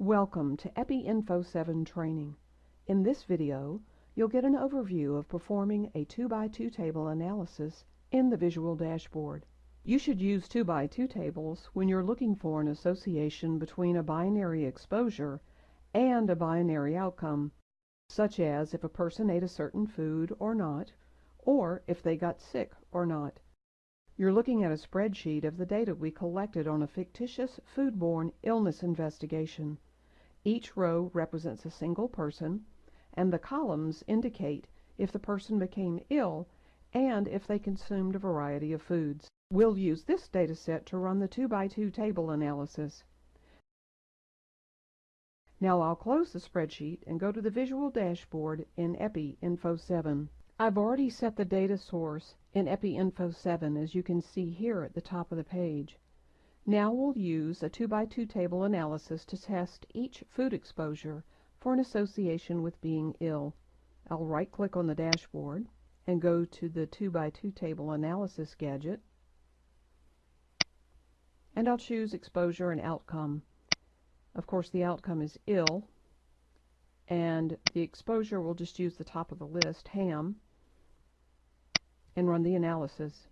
Welcome to Epi Info 7 training. In this video, you'll get an overview of performing a 2x2 table analysis in the Visual Dashboard. You should use 2x2 tables when you're looking for an association between a binary exposure and a binary outcome, such as if a person ate a certain food or not, or if they got sick or not. You're looking at a spreadsheet of the data we collected on a fictitious foodborne illness investigation. Each row represents a single person, and the columns indicate if the person became ill and if they consumed a variety of foods. We'll use this data set to run the 2x2 table analysis. Now I'll close the spreadsheet and go to the visual dashboard in EPI Info 7. I've already set the data source in Epi Info 7 as you can see here at the top of the page. Now we'll use a 2x2 table analysis to test each food exposure for an association with being ill. I'll right click on the dashboard and go to the 2x2 table analysis gadget and I'll choose exposure and outcome. Of course the outcome is ill and the exposure will just use the top of the list, ham, and run the analysis.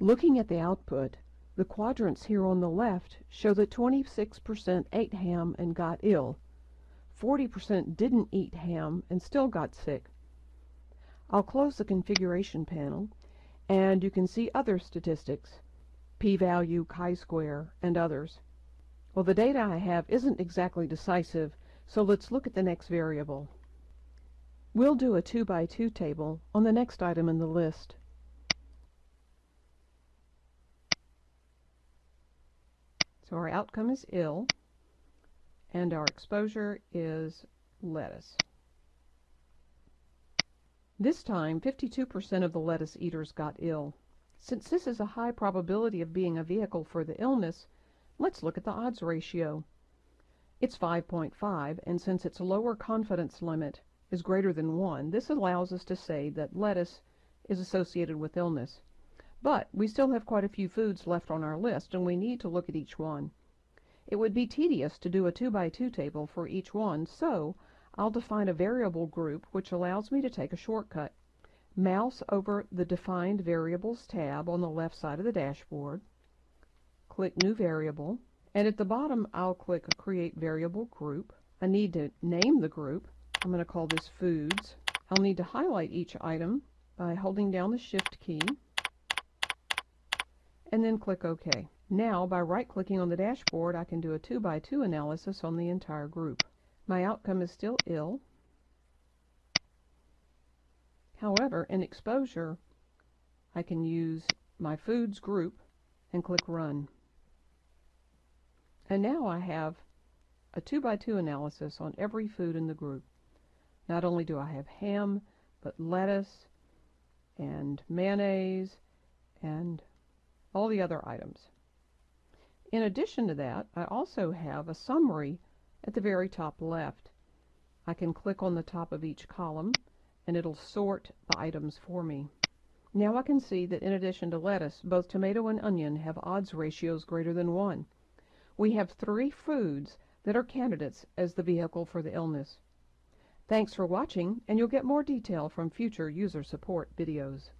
Looking at the output, the quadrants here on the left show that 26% ate ham and got ill. 40% didn't eat ham and still got sick. I'll close the configuration panel and you can see other statistics, p-value, chi-square, and others. Well, the data I have isn't exactly decisive, so let's look at the next variable. We'll do a 2 by 2 table on the next item in the list. So our outcome is ill, and our exposure is lettuce. This time, 52% of the lettuce eaters got ill. Since this is a high probability of being a vehicle for the illness, let's look at the odds ratio. It's 5.5, and since its lower confidence limit is greater than 1, this allows us to say that lettuce is associated with illness. But we still have quite a few foods left on our list, and we need to look at each one. It would be tedious to do a 2 by 2 table for each one, so I'll define a variable group which allows me to take a shortcut. Mouse over the Defined Variables tab on the left side of the dashboard, click New Variable, and at the bottom I'll click Create Variable Group. I need to name the group, I'm going to call this foods. I'll need to highlight each item by holding down the shift key and then click OK. Now by right clicking on the dashboard I can do a 2 by 2 analysis on the entire group. My outcome is still ill. However, in exposure I can use my foods group and click run. And now I have a 2 by 2 analysis on every food in the group. Not only do I have ham, but lettuce and mayonnaise and all the other items. In addition to that, I also have a summary at the very top left. I can click on the top of each column and it'll sort the items for me. Now I can see that in addition to lettuce, both tomato and onion have odds ratios greater than 1. We have three foods that are candidates as the vehicle for the illness. Thanks for watching, and you'll get more detail from future user support videos.